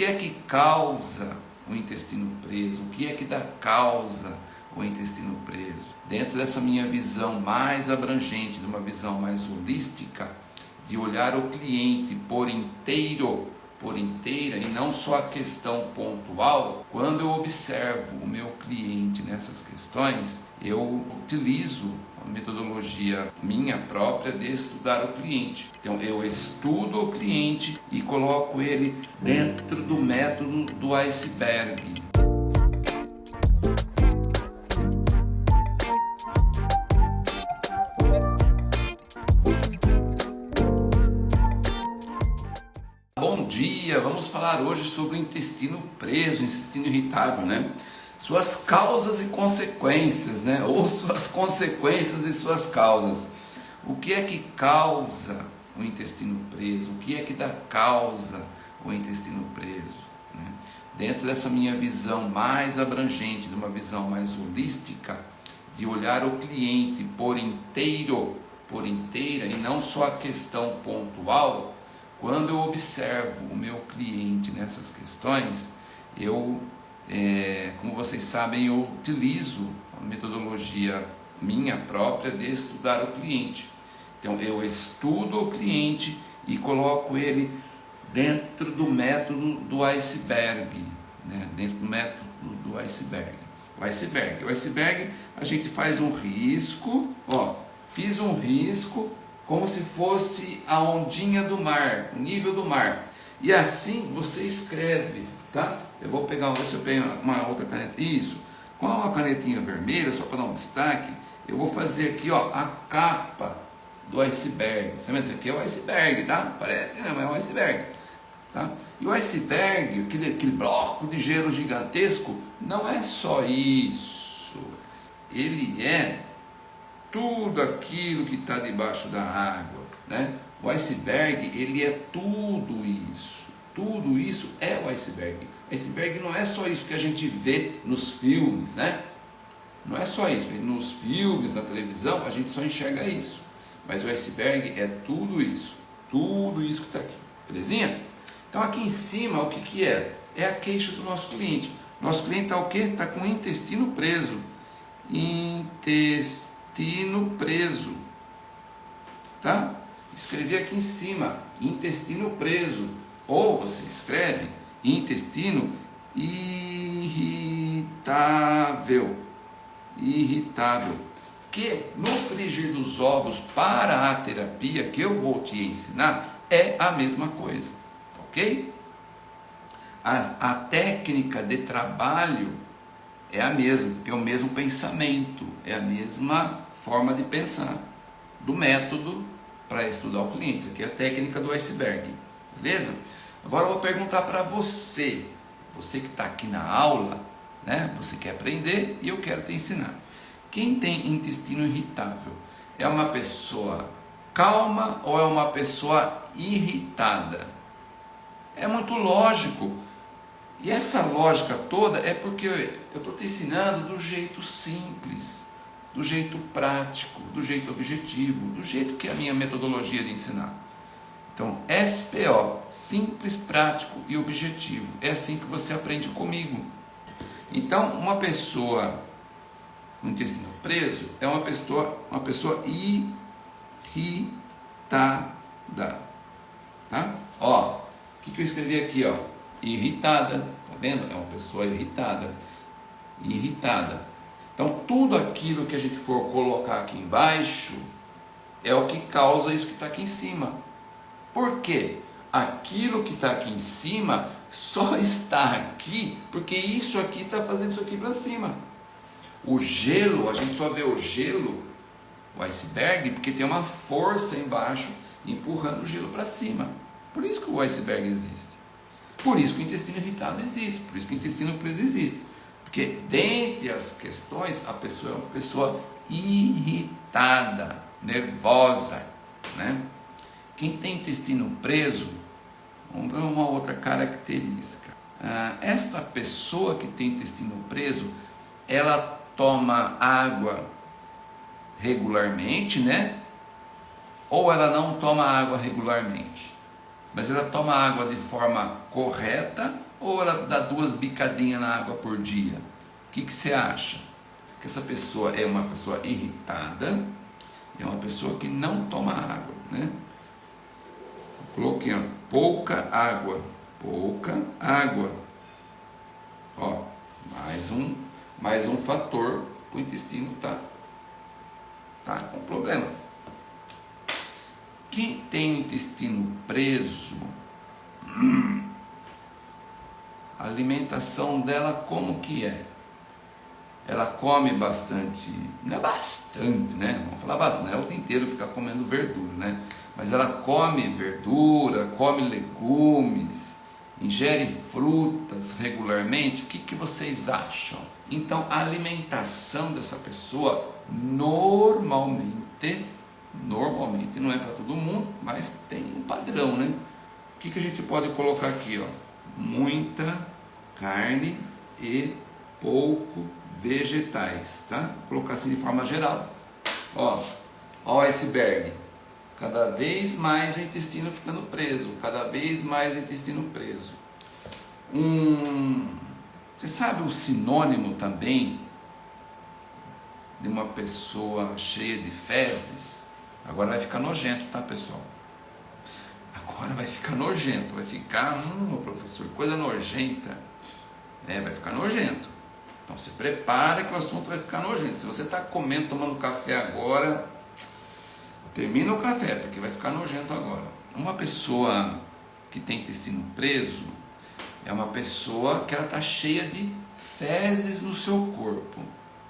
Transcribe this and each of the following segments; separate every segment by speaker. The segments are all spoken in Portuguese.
Speaker 1: que é que causa o intestino preso? O que é que dá causa o intestino preso? Dentro dessa minha visão mais abrangente, de uma visão mais holística, de olhar o cliente por inteiro, por inteira e não só a questão pontual, quando eu observo o meu cliente nessas questões, eu utilizo metodologia minha própria de estudar o cliente. Então eu estudo o cliente e coloco ele dentro do método do iceberg. Bom dia, vamos falar hoje sobre o intestino preso, intestino irritável, né? Suas causas e consequências, né? Ou suas consequências e suas causas. O que é que causa o intestino preso? O que é que dá causa o intestino preso? Né? Dentro dessa minha visão mais abrangente, de uma visão mais holística, de olhar o cliente por inteiro, por inteira, e não só a questão pontual, quando eu observo o meu cliente nessas questões, eu, é, como vocês sabem, eu utilizo a metodologia minha própria de estudar o cliente. Então eu estudo o cliente e coloco ele dentro do método do iceberg, né? dentro do método do iceberg. O iceberg, o iceberg a gente faz um risco, ó, fiz um risco como se fosse a ondinha do mar, o nível do mar. E assim você escreve, tá? Eu vou pegar, ver se eu pego uma outra caneta. Isso. Com a canetinha vermelha, só para dar um destaque, eu vou fazer aqui, ó, a capa do iceberg. Você vendo? Isso aqui é o iceberg, tá? Parece que não, é o iceberg. Tá? E o iceberg, aquele, aquele bloco de gelo gigantesco, não é só isso. Ele é tudo aquilo que está debaixo da água. Né? O iceberg, ele é tudo isso. Tudo isso é o iceberg. Iceberg não é só isso que a gente vê nos filmes, né? Não é só isso. Nos filmes, na televisão, a gente só enxerga isso. Mas o iceberg é tudo isso. Tudo isso que está aqui. Belezinha? Então aqui em cima, o que, que é? É a queixa do nosso cliente. Nosso cliente está o quê? Está com o intestino preso. Intestino preso. Tá? Escrevi aqui em cima, intestino preso. Ou você escreve intestino irritável. Irritável. Que no frigir dos ovos para a terapia que eu vou te ensinar é a mesma coisa. Ok? A, a técnica de trabalho é a mesma, é o mesmo pensamento, é a mesma forma de pensar do método para estudar o cliente. Isso aqui é a técnica do iceberg, beleza? Agora eu vou perguntar para você, você que está aqui na aula, né? Você quer aprender e eu quero te ensinar. Quem tem intestino irritável é uma pessoa calma ou é uma pessoa irritada? É muito lógico e essa lógica toda é porque eu estou te ensinando do jeito simples, do jeito prático, do jeito objetivo, do jeito que é a minha metodologia de ensinar. SPO, simples, prático e objetivo. É assim que você aprende comigo. Então, uma pessoa com intestino preso é uma pessoa, uma pessoa irritada. Tá? Ó, o que, que eu escrevi aqui, ó? irritada, tá vendo? É uma pessoa irritada, irritada. Então tudo aquilo que a gente for colocar aqui embaixo é o que causa isso que está aqui em cima. Por quê? Aquilo que está aqui em cima só está aqui porque isso aqui está fazendo isso aqui para cima. O gelo, a gente só vê o gelo, o iceberg, porque tem uma força embaixo empurrando o gelo para cima. Por isso que o iceberg existe. Por isso que o intestino irritado existe, por isso que o intestino preso existe. Porque dentre as questões, a pessoa é uma pessoa irritada, nervosa. Né? Quem tem intestino preso, vamos ver uma outra característica. Ah, esta pessoa que tem intestino preso, ela toma água regularmente, né? Ou ela não toma água regularmente? mas ela toma água de forma correta ou ela dá duas bicadinhas na água por dia? O que, que você acha? Que essa pessoa é uma pessoa irritada, é uma pessoa que não toma água, né? Coloquei ó, pouca água, pouca água. Ó, mais um, mais um fator para o intestino tá, tá com problema. Quem tem o intestino preso, hum, a alimentação dela como que é? Ela come bastante, não é bastante, né? Vamos falar bastante, não é o dia inteiro ficar comendo verdura, né? Mas ela come verdura, come legumes, ingere frutas regularmente. O que, que vocês acham? Então, a alimentação dessa pessoa normalmente, normalmente não é para todo mundo, mas tem um padrão, né? O que, que a gente pode colocar aqui, ó? Muita carne e pouco vegetais, tá? Vou colocar assim de forma geral. Ó, ó o iceberg. Cada vez mais o intestino ficando preso, cada vez mais o intestino preso. Um, você sabe o sinônimo também de uma pessoa cheia de fezes? Agora vai ficar nojento, tá pessoal? Agora vai ficar nojento, vai ficar, hum, professor, coisa nojenta. É, vai ficar nojento. Então se prepare que o assunto vai ficar nojento. Se você está comendo, tomando café agora, termina o café, porque vai ficar nojento agora. Uma pessoa que tem intestino preso é uma pessoa que ela está cheia de fezes no seu corpo,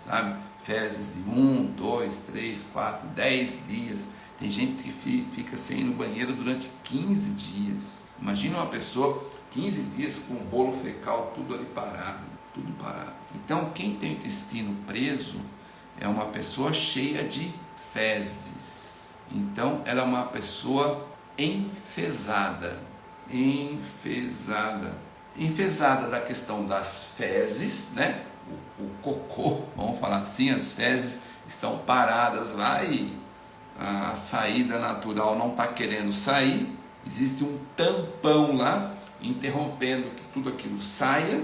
Speaker 1: sabe? Fezes de um, dois, três, quatro, dez dias. Tem gente que fica sem ir no banheiro durante 15 dias. Imagina uma pessoa 15 dias com o bolo fecal tudo ali parado, tudo parado. Então, quem tem intestino preso é uma pessoa cheia de fezes. Então, ela é uma pessoa enfesada, enfesada. Enfesada da questão das fezes, né? O, o cocô, vamos falar assim, as fezes estão paradas lá e a saída natural não está querendo sair, existe um tampão lá interrompendo que tudo aquilo saia,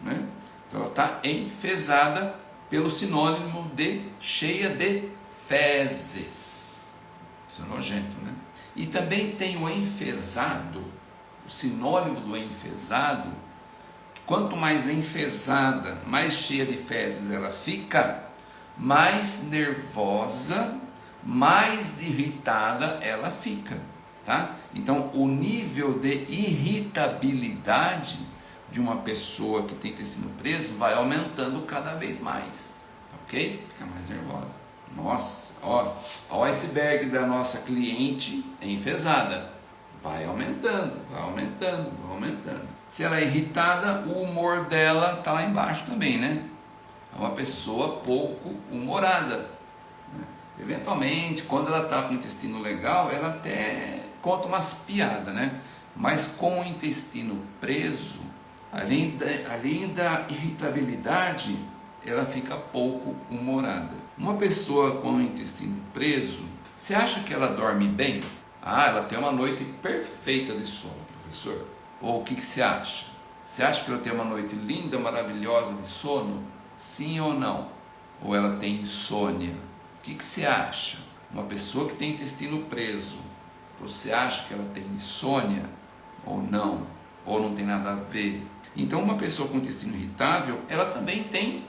Speaker 1: né? então ela está enfesada pelo sinônimo de cheia de fezes. Isso é nojento, né? E também tem o enfesado, o sinônimo do enfesado, quanto mais enfesada, mais cheia de fezes ela fica, mais nervosa, mais irritada ela fica. Tá? Então, o nível de irritabilidade de uma pessoa que tem intestino preso vai aumentando cada vez mais, ok? Fica mais nervosa. Nossa, ó, o iceberg da nossa cliente é enfesada. Vai aumentando, vai aumentando, vai aumentando. Se ela é irritada, o humor dela está lá embaixo também, né? É uma pessoa pouco humorada. Né? Eventualmente, quando ela está com o intestino legal, ela até conta umas piadas, né? Mas com o intestino preso, além da, além da irritabilidade, ela fica pouco humorada. Uma pessoa com o intestino preso, você acha que ela dorme bem? Ah, ela tem uma noite perfeita de sono, professor. Ou o que, que você acha? Você acha que ela tem uma noite linda, maravilhosa de sono? Sim ou não? Ou ela tem insônia? O que, que você acha? Uma pessoa que tem intestino preso, você acha que ela tem insônia ou não? Ou não tem nada a ver? Então, uma pessoa com intestino irritável, ela também tem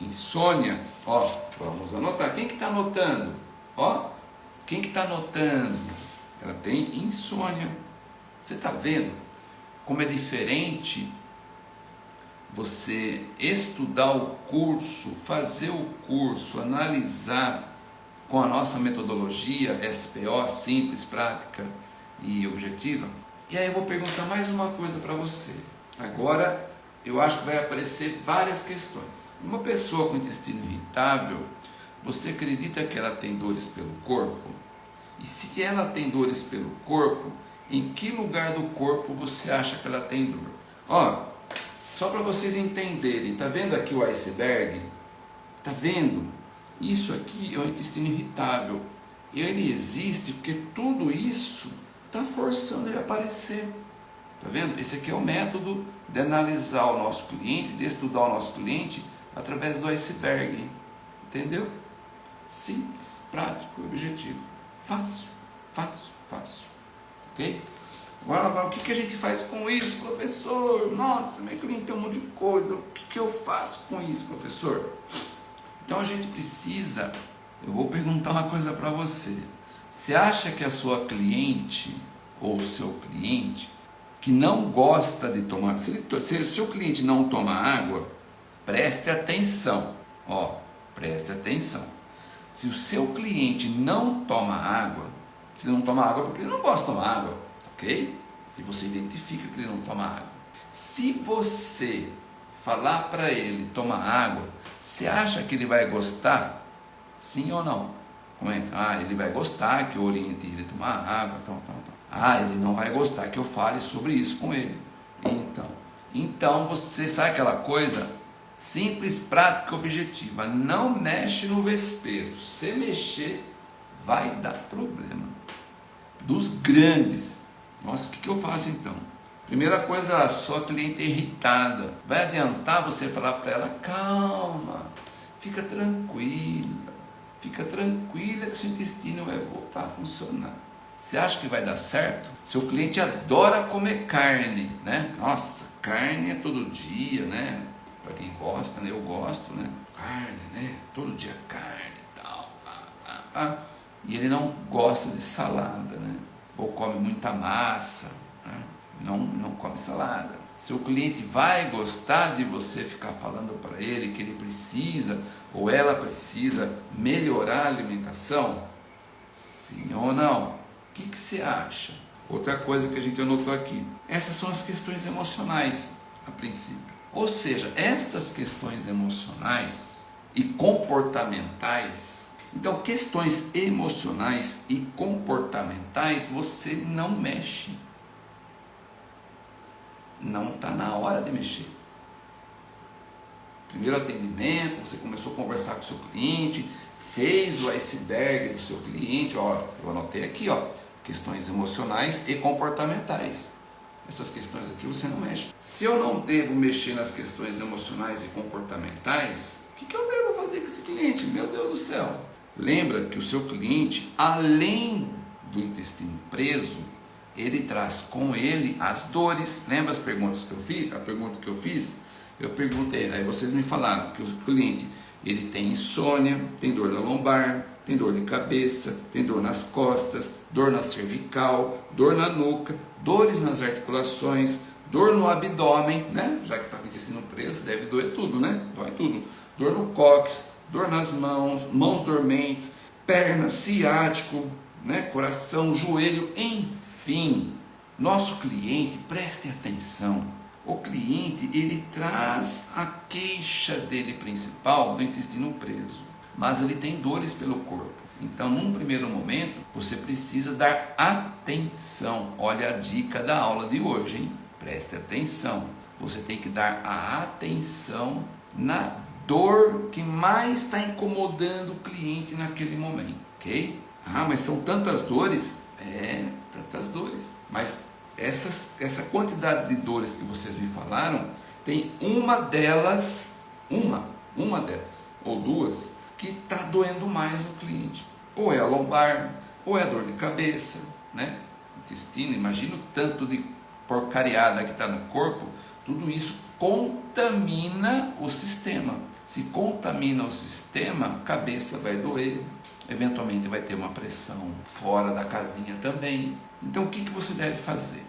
Speaker 1: insônia. Ó, vamos anotar. Quem que está anotando? Ó, quem que está anotando? Ela tem insônia. Você está vendo como é diferente você estudar o curso, fazer o curso, analisar com a nossa metodologia SPO, simples, prática e objetiva. E aí eu vou perguntar mais uma coisa para você. Agora eu acho que vai aparecer várias questões. Uma pessoa com intestino irritável, você acredita que ela tem dores pelo corpo? E se ela tem dores pelo corpo, em que lugar do corpo você acha que ela tem dor? Ó, só para vocês entenderem, tá vendo aqui o iceberg? Tá vendo? Isso aqui é o intestino irritável. Ele existe porque tudo isso está forçando ele a aparecer. Tá vendo? Esse aqui é o método de analisar o nosso cliente, de estudar o nosso cliente através do iceberg. Entendeu? Simples, prático, objetivo. Fácil, fácil, fácil. Ok? Agora, agora, o que, que a gente faz com isso, professor? Nossa, meu cliente tem um monte de coisa. O que, que eu faço com isso, professor? Então a gente precisa. Eu vou perguntar uma coisa para você. Você acha que a sua cliente ou seu cliente que não gosta de tomar, se, ele, se o seu cliente não toma água, preste atenção, ó, preste atenção. Se o seu cliente não toma água, se ele não toma água porque ele não gosta de tomar água, ok? E você identifica que ele não toma água. Se você falar para ele tomar água, você acha que ele vai gostar? Sim ou não? Comenta. Ah, ele vai gostar que eu oriente ele a tomar água, tal, tal, tal. Ah, ele não vai gostar que eu fale sobre isso com ele. Então, então você sabe aquela coisa simples, prática, objetiva. Não mexe no vespeiro. Se mexer, vai dar problema. Dos grandes. Nossa, o que, que eu faço então? Primeira coisa, sua cliente irritada. Vai adiantar você falar para ela: calma, fica tranquila, fica tranquila que seu intestino vai voltar a funcionar. Você acha que vai dar certo? Seu cliente adora comer carne, né? Nossa, carne é todo dia, né? Para quem gosta, né? Eu gosto, né? Carne, né? Todo dia carne e tal. E ele não gosta de salada, né? Ou come muita massa, né? Não, não come salada. Seu cliente vai gostar de você ficar falando para ele que ele precisa ou ela precisa melhorar a alimentação? Sim ou não? O que, que você acha? Outra coisa que a gente anotou aqui. Essas são as questões emocionais, a princípio. Ou seja, estas questões emocionais e comportamentais. Então, questões emocionais e comportamentais você não mexe. Não está na hora de mexer. Primeiro atendimento, você começou a conversar com o seu cliente, fez o iceberg do seu cliente, ó, eu anotei aqui, ó, questões emocionais e comportamentais. Essas questões aqui você não mexe. Se eu não devo mexer nas questões emocionais e comportamentais, o que, que eu devo fazer com esse cliente? Meu Deus do céu! Lembra que o seu cliente, além do intestino preso, ele traz com ele as dores. Lembra as perguntas que eu fiz? A pergunta que eu fiz? Eu perguntei, aí vocês me falaram que o cliente ele tem insônia, tem dor na lombar, tem dor de cabeça, tem dor nas costas, dor na cervical, dor na nuca, dores nas articulações, dor no abdômen, né? Já que está com o intestino preso, deve doer tudo, né? Dói tudo. Dor no cóccix, dor nas mãos, mãos dormentes, perna, ciático, né? Coração, joelho, enfim. Nosso cliente, preste atenção o cliente ele traz a queixa dele principal do intestino preso, mas ele tem dores pelo corpo. Então, num primeiro momento, você precisa dar atenção. Olha a dica da aula de hoje, hein? Preste atenção. Você tem que dar a atenção na dor que mais está incomodando o cliente naquele momento, ok? Ah, mas são tantas dores? É, tantas dores. Mas essas, essa quantidade de dores que vocês me falaram, tem uma delas, uma, uma delas, ou duas, que está doendo mais no cliente. Ou é a lombar, ou é a dor de cabeça, né? Intestino, imagina o tanto de porcariada que está no corpo, tudo isso contamina o sistema. Se contamina o sistema, a cabeça vai doer, eventualmente vai ter uma pressão fora da casinha também. Então o que, que você deve fazer?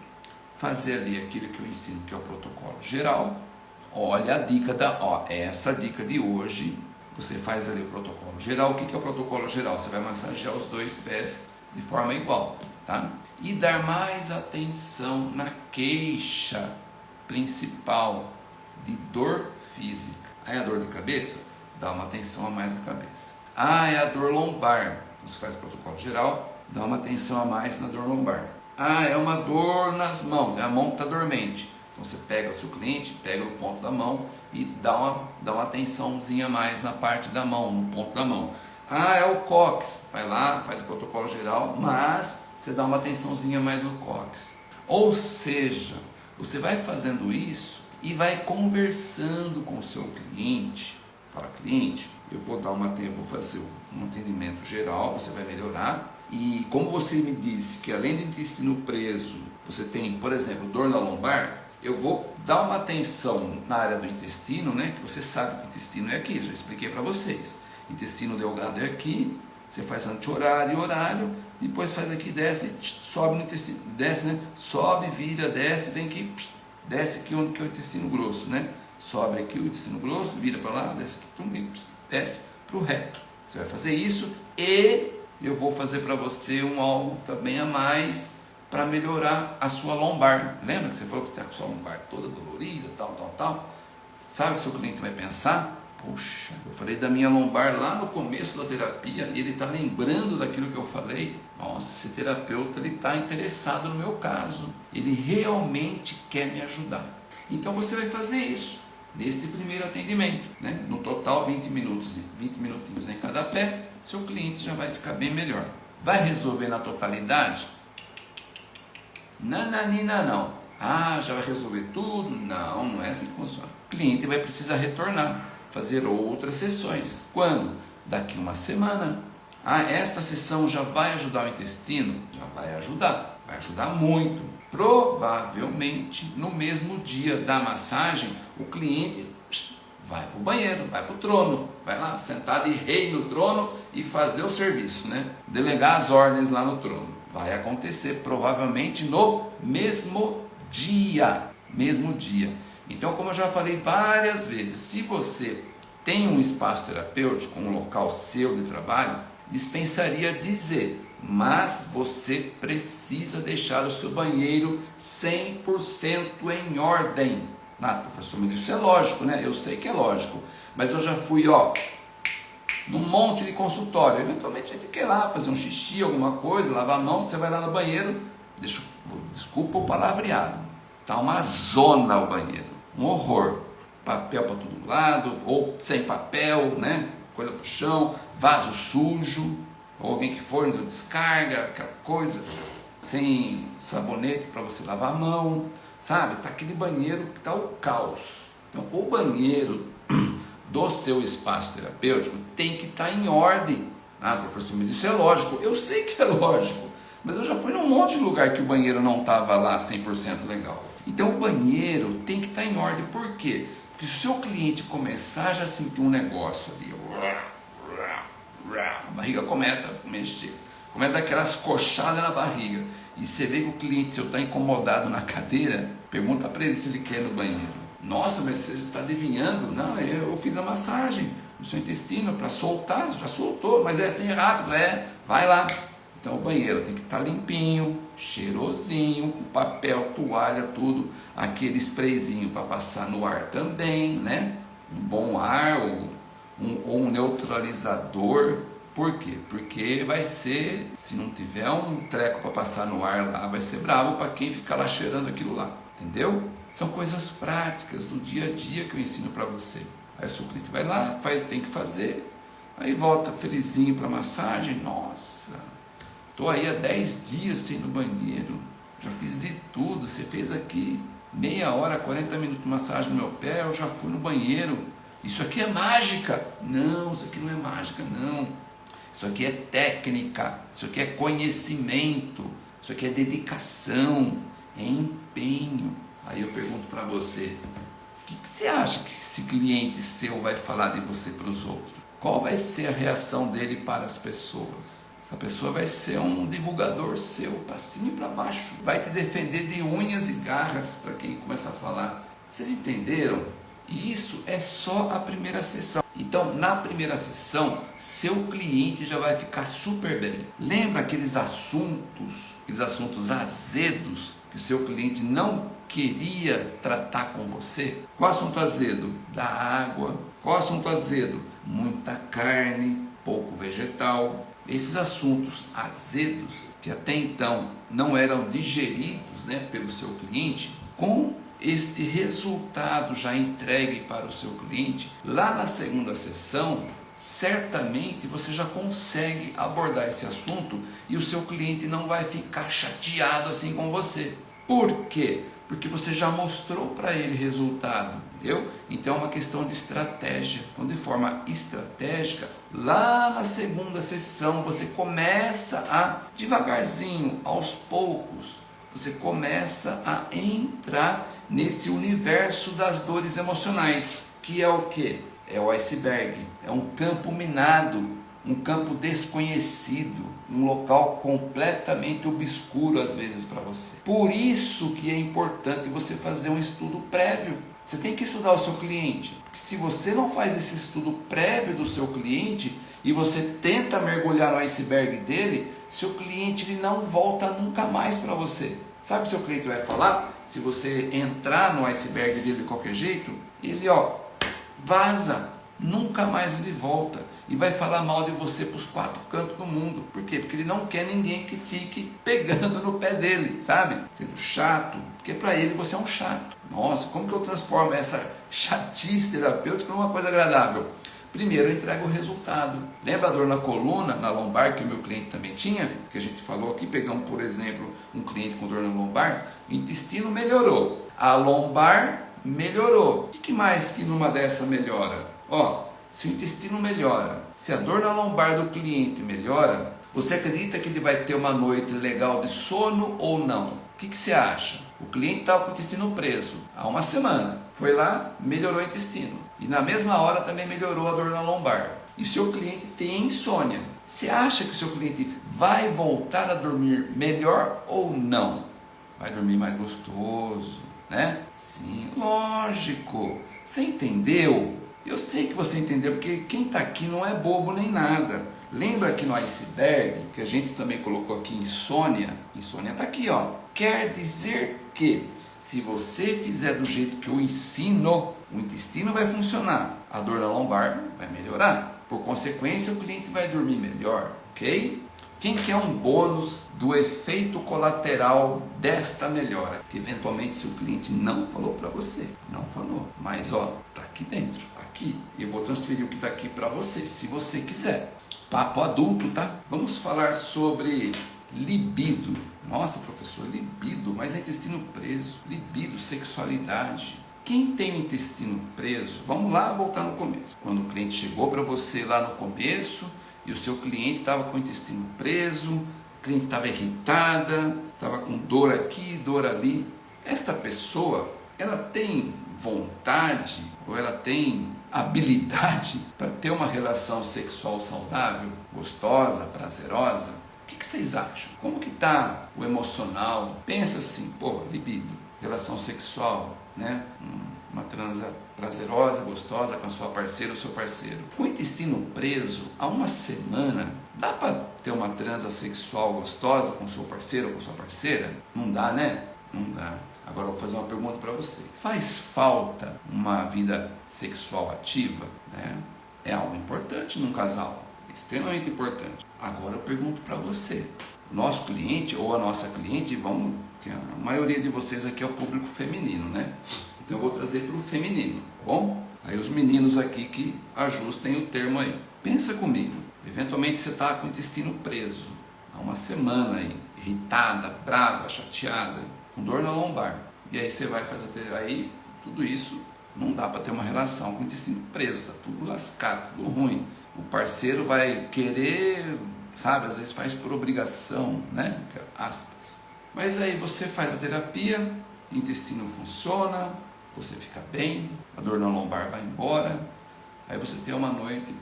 Speaker 1: Fazer ali aquilo que eu ensino, que é o protocolo geral. Olha a dica da, ó, essa dica de hoje, você faz ali o protocolo geral. O que, que é o protocolo geral? Você vai massagear os dois pés de forma igual, tá? E dar mais atenção na queixa principal de dor física. Aí a dor de cabeça, dá uma atenção a mais na cabeça. Ah, é a dor lombar. Você faz o protocolo geral, dá uma atenção a mais na dor lombar. Ah, é uma dor nas mãos, a mão está dormente. Então você pega o seu cliente, pega o ponto da mão e dá uma, dá uma atençãozinha mais na parte da mão, no ponto da mão. Ah, é o cox. Vai lá, faz o protocolo geral, mas você dá uma atençãozinha mais no cox. Ou seja, Você vai fazendo isso e vai conversando com o seu cliente. Fala, cliente, eu vou dar uma, eu vou fazer um atendimento geral, você vai melhorar. E como você me disse que além de intestino preso, você tem, por exemplo, dor na lombar, eu vou dar uma atenção na área do intestino, né? Que você sabe que o intestino é aqui, já expliquei para vocês. Intestino delgado é aqui, você faz anti-horário e horário, depois faz aqui, desce, sobe no intestino, desce, né? Sobe, vira, desce, vem aqui, desce aqui onde que é o intestino grosso, né? Sobe aqui o intestino grosso, vira para lá, desce aqui, desce para o reto. Você vai fazer isso e eu vou fazer para você um algo também a mais para melhorar a sua lombar. Lembra que você falou que você está com a sua lombar toda dolorida, tal, tal, tal? Sabe o que seu cliente vai pensar? Poxa, eu falei da minha lombar lá no começo da terapia e ele está lembrando daquilo que eu falei. Nossa, esse terapeuta ele está interessado no meu caso. Ele realmente quer me ajudar. Então você vai fazer isso neste primeiro atendimento, né? No total 20 minutos, 20 minutinhos em cada pé, seu cliente já vai ficar bem melhor. Vai resolver na totalidade? Nananina não. Ah, já vai resolver tudo? Não, não é assim que funciona. O cliente vai precisar retornar fazer outras sessões. Quando? Daqui uma semana. Ah, esta sessão já vai ajudar o intestino? Já vai ajudar, vai ajudar muito. Provavelmente no mesmo dia da massagem, o cliente vai para o banheiro, vai para o trono, vai lá sentar de rei no trono e fazer o serviço, né? Delegar as ordens lá no trono. Vai acontecer provavelmente no mesmo dia, mesmo dia. Então, como eu já falei várias vezes, se você tem um espaço terapêutico, um local seu de trabalho, dispensaria dizer, mas você precisa deixar o seu banheiro 100% em ordem. Mas, professor, mas isso é lógico, né? Eu sei que é lógico, mas eu já fui, ó, num monte de consultório. Eventualmente a gente quer lá fazer um xixi, alguma coisa, lavar a mão, você vai lá no banheiro, deixa, desculpa o palavreado, tá uma zona o banheiro um horror. Papel para todo lado, ou sem papel, né? Coisa para o chão, vaso sujo, ou alguém que for descarga, aquela coisa, sem sabonete para você lavar a mão, sabe? Tá aquele banheiro que tá o caos. Então, o banheiro do seu espaço terapêutico tem que estar tá em ordem. Ah, professor, mas isso é lógico. Eu sei que é lógico, mas eu já fui num monte de lugar que o banheiro não estava lá 100% legal. Então o banheiro tem que estar em ordem. Por quê? Porque se o seu cliente começar a já sentir um negócio ali, a barriga começa a mexer, começa a dar aquelas coxadas na barriga, e você vê que o cliente, se eu está incomodado na cadeira, pergunta para ele se ele quer ir no banheiro. Nossa, mas você está adivinhando? Não, eu fiz a massagem no seu intestino para soltar, já soltou, mas é assim rápido, é, vai lá. Então o banheiro tem que estar tá limpinho, cheirosinho, com papel, toalha, tudo, aquele sprayzinho para passar no ar também, né? Um bom ar ou um, ou um neutralizador. Por quê? Porque vai ser, se não tiver um treco para passar no ar lá, vai ser bravo para quem ficar lá cheirando aquilo lá, entendeu? São coisas práticas do dia a dia que eu ensino para você. Aí o seu cliente vai lá, faz o que tem que fazer, aí volta felizinho para massagem, nossa, Estou aí há 10 dias sem ir no banheiro. Já fiz de tudo. Você fez aqui meia hora, 40 minutos de massagem no meu pé, eu já fui no banheiro. Isso aqui é mágica. Não, isso aqui não é mágica, não. Isso aqui é técnica, isso aqui é conhecimento, isso aqui é dedicação, é empenho. Aí eu pergunto para você, o que, que você acha que esse cliente seu vai falar de você para os outros? Qual vai ser a reação dele para as pessoas? Essa pessoa vai ser um divulgador seu, para cima e para baixo. Vai te defender de unhas e garras para quem começa a falar. Vocês entenderam? E isso é só a primeira sessão. Então, na primeira sessão, seu cliente já vai ficar super bem. Lembra aqueles assuntos, aqueles assuntos azedos que o seu cliente não queria tratar com você? Qual assunto azedo? Da água. Qual assunto azedo? Muita carne, pouco vegetal. Esses assuntos azedos, que até então não eram digeridos né, pelo seu cliente, com este resultado já entregue para o seu cliente, lá na segunda sessão, certamente você já consegue abordar esse assunto e o seu cliente não vai ficar chateado assim com você. Por quê? Porque você já mostrou para ele resultado, entendeu? Então é uma questão de estratégia. Então, de forma estratégica, lá na segunda sessão você começa a devagarzinho, aos poucos, você começa a entrar nesse universo das dores emocionais, que é o que? É o iceberg, é um campo minado, um campo desconhecido, um local completamente obscuro às vezes para você. Por isso que é importante você fazer um estudo prévio. Você tem que estudar o seu cliente. Se você não faz esse estudo prévio do seu cliente e você tenta mergulhar no iceberg dele, seu cliente ele não volta nunca mais para você. Sabe o que seu cliente vai falar? Se você entrar no iceberg dele de qualquer jeito, ele ó, vaza, nunca mais ele volta e vai falar mal de você para os quatro cantos do mundo. Por quê? Porque ele não quer ninguém que fique pegando no pé dele, sabe? Sendo chato, porque para ele você é um chato. Nossa, como que eu transformo essa chatice terapêutica numa coisa agradável? Primeiro eu entrego o resultado. Lembra a dor na coluna, na lombar, que o meu cliente também tinha? Que a gente falou aqui, pegamos por exemplo um cliente com dor na lombar, o intestino melhorou, a lombar melhorou. O que mais que numa dessa melhora? Ó, se o intestino melhora, se a dor na lombar do cliente melhora, você acredita que ele vai ter uma noite legal de sono ou não? O que, que você acha? O cliente estava com o intestino preso há uma semana. Foi lá, melhorou o intestino. E na mesma hora também melhorou a dor na lombar. E seu cliente tem insônia. Você acha que o seu cliente vai voltar a dormir melhor ou não? Vai dormir mais gostoso, né? Sim, lógico. Você entendeu? Eu sei que você entendeu, porque quem está aqui não é bobo nem nada. Lembra que no iceberg, que a gente também colocou aqui insônia? Insônia está aqui, ó. Quer dizer que se você fizer do jeito que eu ensino, o intestino vai funcionar, a dor na lombar vai melhorar. Por consequência, o cliente vai dormir melhor, ok? Quem quer um bônus do efeito colateral desta melhora? Que eventualmente seu cliente não falou para você, não falou, mas ó, tá aqui dentro aqui. Eu vou transferir o que está aqui para você, se você quiser. Papo adulto, tá? Vamos falar sobre libido. Nossa, professor, libido, mas é intestino preso. Libido, sexualidade. Quem tem o intestino preso, vamos lá voltar no começo. Quando o cliente chegou para você lá no começo e o seu cliente estava com o intestino preso, o cliente estava irritada, estava com dor aqui, dor ali. Esta pessoa, ela tem vontade ou ela tem habilidade para ter uma relação sexual saudável, gostosa, prazerosa? O que, que vocês acham? Como que está o emocional? Pensa assim, pô, libido, relação sexual, né? Uma transa prazerosa, gostosa com a sua parceira ou seu parceiro. Com o intestino preso, há uma semana, dá para ter uma transa sexual gostosa com seu parceiro ou com sua parceira? Não dá, né? Não dá. Agora vou fazer uma pergunta para você. Faz falta uma vida sexual ativa? Né? É algo importante num casal, extremamente importante. Agora eu pergunto para você. Nosso cliente ou a nossa cliente, vamos, que a maioria de vocês aqui é o público feminino, né? Então eu vou trazer para o feminino, bom? Aí os meninos aqui que ajustem o termo aí. Pensa comigo. Eventualmente você está com o intestino preso há uma semana aí, irritada, brava, chateada com dor na lombar. E aí você vai fazer, aí tudo isso não dá para ter uma relação com o intestino preso, tá tudo lascado, tudo ruim. O parceiro vai querer, sabe, às vezes faz por obrigação, né? Aspas. Mas aí você faz a terapia, o intestino funciona, você fica bem, a dor na lombar vai embora, aí você tem uma noite,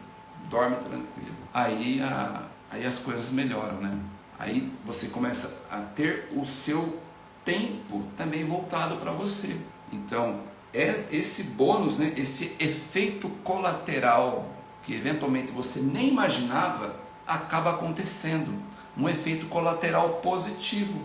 Speaker 1: dorme tranquilo. Aí, a, aí as coisas melhoram, né? Aí você começa a ter o seu tempo também voltado para você. Então, é esse bônus, né, esse efeito colateral que eventualmente você nem imaginava, acaba acontecendo. Um efeito colateral positivo.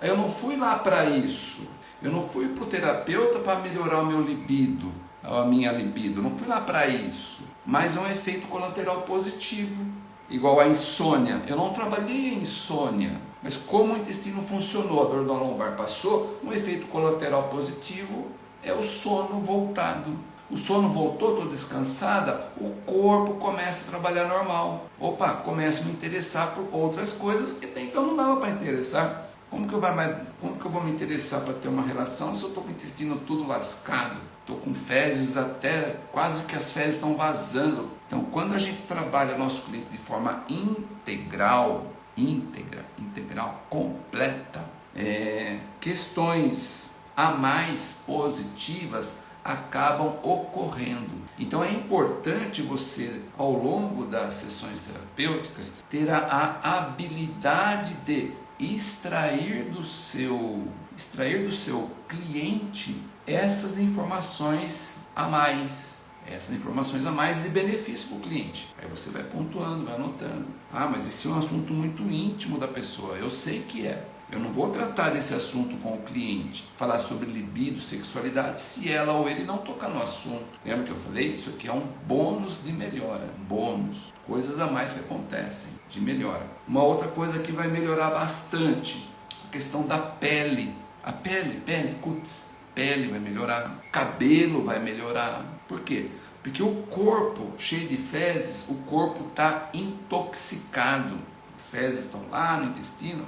Speaker 1: Eu não fui lá para isso. Eu não fui para o terapeuta para melhorar o meu libido, a minha libido. Eu não fui lá para isso. Mas é um efeito colateral positivo. Igual a insônia. Eu não trabalhei insônia. Mas como o intestino funcionou, a dor da lombar passou, um efeito colateral positivo é o sono voltado. O sono voltou, estou descansada, o corpo começa a trabalhar normal. Opa, começa a me interessar por outras coisas que até então não dava para interessar. Como que, eu vai, como que eu vou me interessar para ter uma relação se eu estou com o intestino tudo lascado? Estou com fezes até, quase que as fezes estão vazando. Então, quando a gente trabalha nosso cliente de forma integral, íntegra, integral, completa, é, questões a mais positivas acabam ocorrendo. Então é importante você, ao longo das sessões terapêuticas, ter a habilidade de extrair do seu, extrair do seu cliente essas informações a mais, essas informações a mais de benefício para o cliente. Aí você vai pontuando, vai anotando. Ah, mas esse é um assunto muito íntimo da pessoa. Eu sei que é. Eu não vou tratar desse assunto com o cliente, falar sobre libido, sexualidade, se ela ou ele não tocar no assunto. Lembra que eu falei? Isso aqui é um bônus de melhora, um bônus, coisas a mais que acontecem de melhora. Uma outra coisa que vai melhorar bastante, a questão da pele. A pele, pele, cutis, pele vai melhorar, cabelo vai melhorar. Por quê? Porque o corpo cheio de fezes, o corpo está intoxicado. As fezes estão lá no intestino,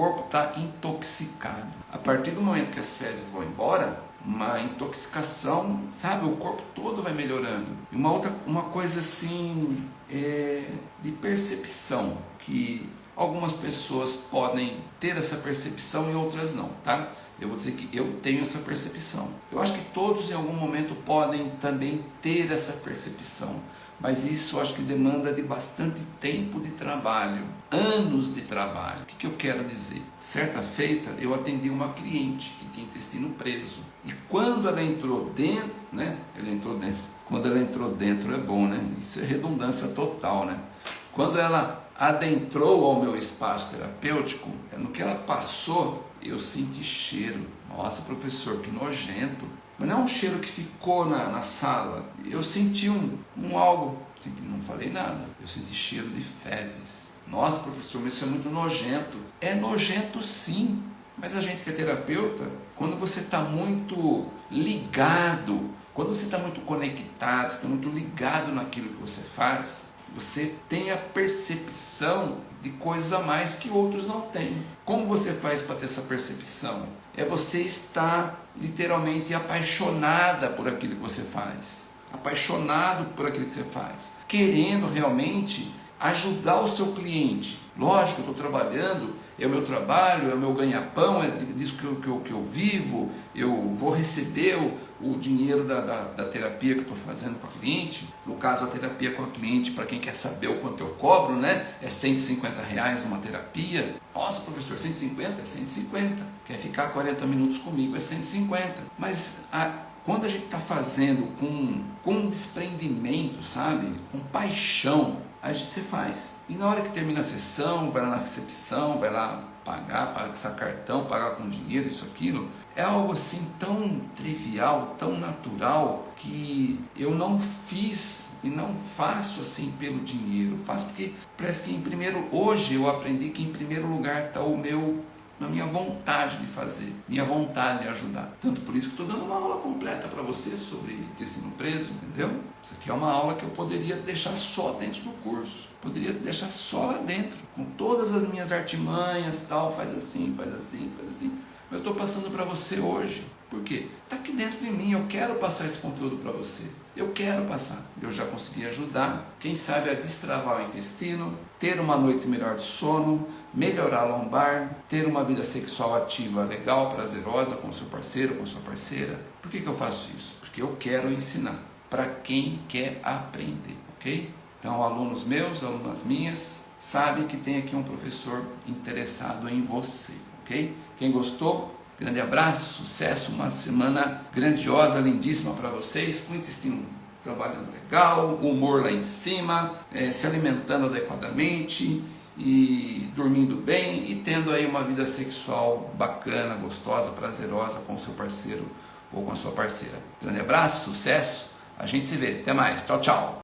Speaker 1: corpo está intoxicado. A partir do momento que as fezes vão embora, uma intoxicação, sabe? O corpo todo vai melhorando. E uma outra, uma coisa assim, é, de percepção, que algumas pessoas podem ter essa percepção e outras não, tá? Eu vou dizer que eu tenho essa percepção. Eu acho que todos em algum momento podem também ter essa percepção mas isso acho que demanda de bastante tempo de trabalho, anos de trabalho. O que, que eu quero dizer? Certa feita eu atendi uma cliente que tinha intestino preso e quando ela entrou dentro, né? Ela entrou dentro. Quando ela entrou dentro é bom, né? Isso é redundância total, né? Quando ela adentrou ao meu espaço terapêutico, no que ela passou, eu senti cheiro. Nossa, professor, que nojento. Mas não é um cheiro que ficou na, na sala. Eu senti um, um algo, senti, não falei nada. Eu senti cheiro de fezes. Nossa, professor, mas isso é muito nojento. É nojento sim. Mas a gente que é terapeuta, quando você está muito ligado, quando você está muito conectado, está muito ligado naquilo que você faz, você tem a percepção de coisas a mais que outros não têm. Como você faz para ter essa percepção? É você estar literalmente apaixonada por aquilo que você faz, apaixonado por aquilo que você faz, querendo realmente ajudar o seu cliente. Lógico, eu estou trabalhando, é o meu trabalho, é o meu ganha-pão, é disso que eu, que, eu, que eu vivo, eu vou receber o, o dinheiro da, da, da, terapia que estou fazendo com a cliente. No caso, a terapia com a cliente, para quem quer saber o quanto eu cobro, né? É 150 reais uma terapia. Nossa, professor, 150? É 150. Quer ficar 40 minutos comigo? É 150. Mas a, quando a gente está fazendo com, com desprendimento, sabe? Com paixão, a gente se faz. E na hora que termina a sessão, vai lá na recepção, vai lá pagar, passar cartão, pagar com dinheiro, isso, aquilo, é algo assim tão trivial, tão natural, que eu não fiz e não faço assim pelo dinheiro, faço porque parece que em primeiro, hoje eu aprendi que em primeiro lugar está o meu na minha vontade de fazer, minha vontade de ajudar. Tanto por isso que estou dando uma aula completa para você sobre intestino preso, entendeu? Isso aqui é uma aula que eu poderia deixar só dentro do curso, poderia deixar só lá dentro, com todas as minhas artimanhas, tal, faz assim, faz assim, faz assim. Eu estou passando para você hoje. Por quê? Está aqui dentro de mim, eu quero passar esse conteúdo para você. Eu quero passar. Eu já consegui ajudar, quem sabe, a destravar o intestino, ter uma noite melhor de sono, melhorar a lombar, ter uma vida sexual ativa, legal, prazerosa com seu parceiro, com sua parceira. Por que, que eu faço isso? Porque eu quero ensinar para quem quer aprender, ok? Então, alunos meus, alunas minhas, sabem que tem aqui um professor interessado em você, ok? Quem gostou, Grande abraço, sucesso, uma semana grandiosa, lindíssima para vocês, com intestino trabalhando legal, humor lá em cima, é, se alimentando adequadamente e dormindo bem e tendo aí uma vida sexual bacana, gostosa, prazerosa com seu parceiro ou com a sua parceira. Grande abraço, sucesso, a gente se vê, até mais, tchau, tchau.